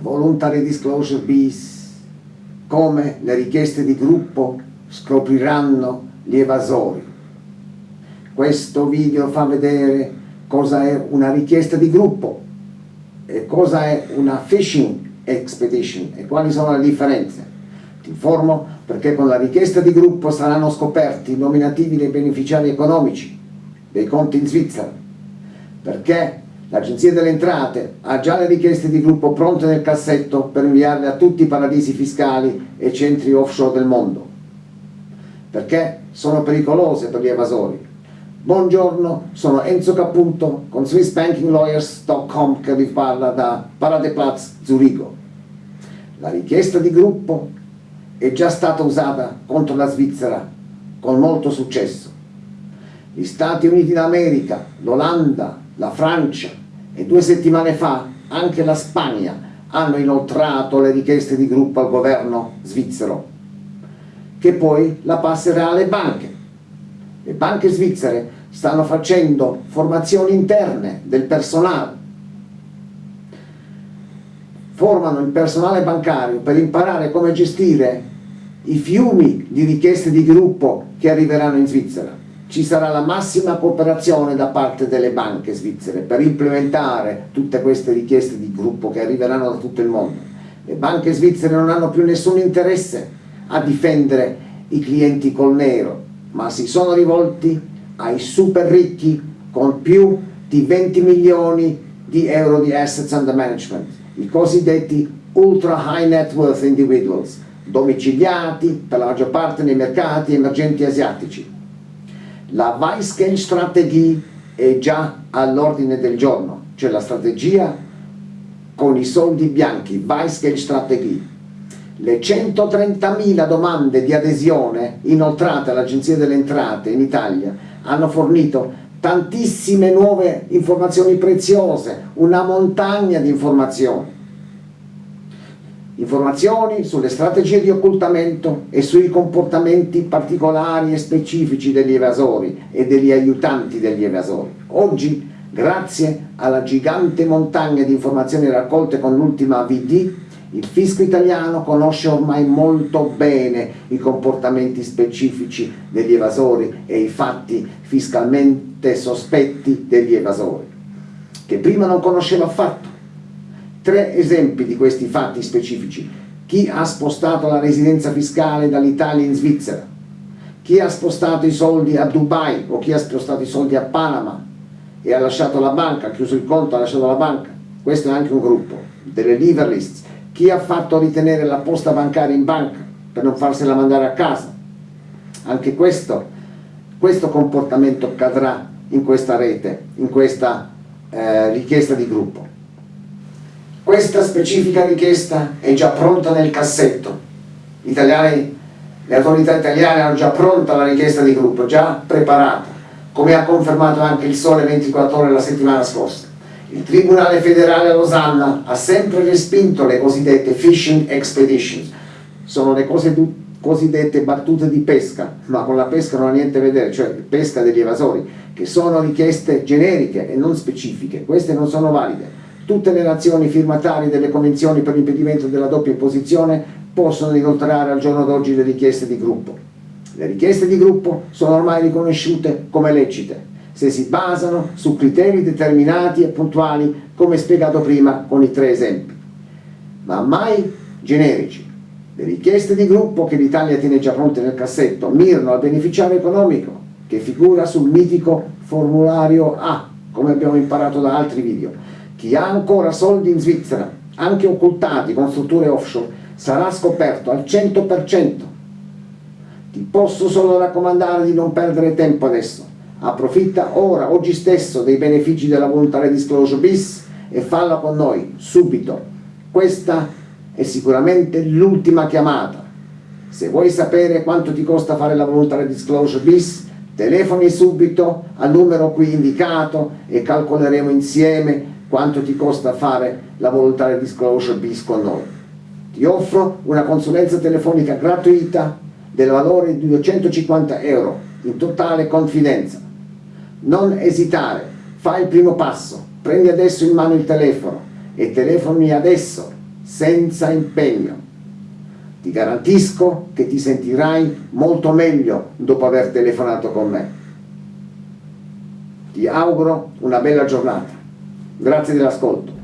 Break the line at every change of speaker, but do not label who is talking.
voluntary disclosure bis, come le richieste di gruppo scopriranno gli evasori. Questo video fa vedere cosa è una richiesta di gruppo e cosa è una phishing expedition e quali sono le differenze. Ti informo perché con la richiesta di gruppo saranno scoperti i nominativi dei beneficiari economici dei conti in Svizzera, perché l'Agenzia delle Entrate ha già le richieste di gruppo pronte nel cassetto per inviarle a tutti i paradisi fiscali e centri offshore del mondo, perché sono pericolose per gli evasori. Buongiorno, sono Enzo Caputo con SwissBankingLawyers.com che vi parla da Paradeplatz Zurigo. La richiesta di gruppo è già stata usata contro la Svizzera con molto successo. Gli Stati Uniti d'America, l'Olanda, la Francia e due settimane fa anche la Spagna hanno inoltrato le richieste di gruppo al governo svizzero, che poi la passerà alle banche. Le banche svizzere stanno facendo formazioni interne del personale, formano il personale bancario per imparare come gestire i fiumi di richieste di gruppo che arriveranno in Svizzera. Ci sarà la massima cooperazione da parte delle banche svizzere per implementare tutte queste richieste di gruppo che arriveranno da tutto il mondo. Le banche svizzere non hanno più nessun interesse a difendere i clienti col nero, ma si sono rivolti ai super ricchi con più di 20 milioni di euro di assets under management, i cosiddetti ultra high net worth individuals, domiciliati per la maggior parte nei mercati emergenti asiatici. La Weissgeld strategie è già all'ordine del giorno, cioè la strategia con i soldi bianchi, Weissgeld strategie. Le 130.000 domande di adesione inoltrate all'Agenzia delle Entrate in Italia hanno fornito tantissime nuove informazioni preziose, una montagna di informazioni. Informazioni sulle strategie di occultamento e sui comportamenti particolari e specifici degli evasori e degli aiutanti degli evasori. Oggi, grazie alla gigante montagna di informazioni raccolte con l'ultima VD, il fisco italiano conosce ormai molto bene i comportamenti specifici degli evasori e i fatti fiscalmente sospetti degli evasori, che prima non conosceva affatto. Tre esempi di questi fatti specifici. Chi ha spostato la residenza fiscale dall'Italia in Svizzera, chi ha spostato i soldi a Dubai o chi ha spostato i soldi a Panama e ha lasciato la banca, ha chiuso il conto, ha lasciato la banca. Questo è anche un gruppo, delle liver lists chi ha fatto ritenere la posta bancaria in banca per non farsela mandare a casa. Anche questo, questo comportamento cadrà in questa rete, in questa eh, richiesta di gruppo. Questa specifica richiesta è già pronta nel cassetto. Italiani, le autorità italiane hanno già pronta la richiesta di gruppo, già preparata, come ha confermato anche il Sole 24 ore la settimana scorsa. Il Tribunale federale a Losanna ha sempre respinto le cosiddette fishing expeditions, sono le cosiddette battute di pesca, ma con la pesca non ha niente a vedere, cioè pesca degli evasori, che sono richieste generiche e non specifiche, queste non sono valide. Tutte le nazioni firmatarie delle convenzioni per l'impedimento della doppia imposizione possono inoltrare al giorno d'oggi le richieste di gruppo. Le richieste di gruppo sono ormai riconosciute come lecite, se si basano su criteri determinati e puntuali come spiegato prima con i tre esempi, ma mai generici. Le richieste di gruppo che l'Italia tiene già pronte nel cassetto mirano al beneficiario economico che figura sul mitico formulario A, come abbiamo imparato da altri video. Chi ha ancora soldi in Svizzera, anche occultati con strutture offshore, sarà scoperto al 100%. Ti posso solo raccomandare di non perdere tempo adesso approfitta ora, oggi stesso, dei benefici della voluntary disclosure bis e falla con noi, subito. Questa è sicuramente l'ultima chiamata. Se vuoi sapere quanto ti costa fare la voluntary disclosure bis, telefoni subito al numero qui indicato e calcoleremo insieme quanto ti costa fare la voluntary disclosure bis con noi. Ti offro una consulenza telefonica gratuita del valore di 250 euro in totale confidenza non esitare, fai il primo passo, prendi adesso in mano il telefono e telefoni adesso senza impegno. Ti garantisco che ti sentirai molto meglio dopo aver telefonato con me. Ti auguro una bella giornata. Grazie dell'ascolto.